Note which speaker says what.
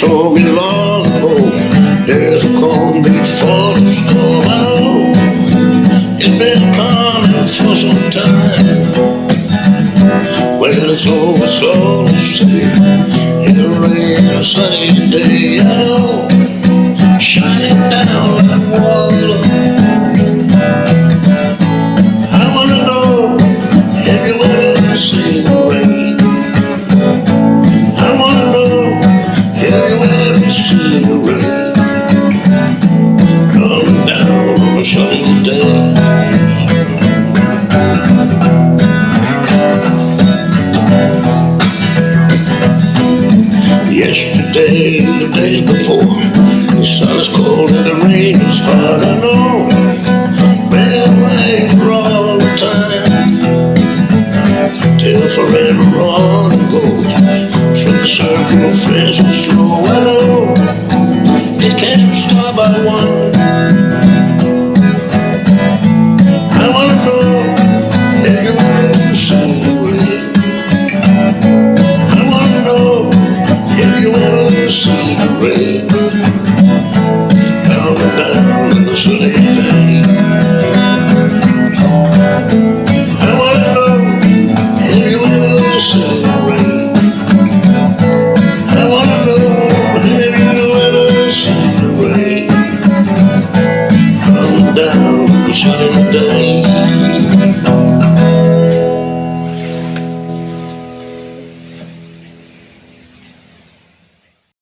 Speaker 1: told me long ago There's a calm before the storm. I know It's been coming for some time. Well, it's over slowly, Yesterday, the day before, the sun is cold and the rain is hard. I know, been away for all the time. Till forever on it goes from the circle of friends who slow. I know it can't stop. I want rei.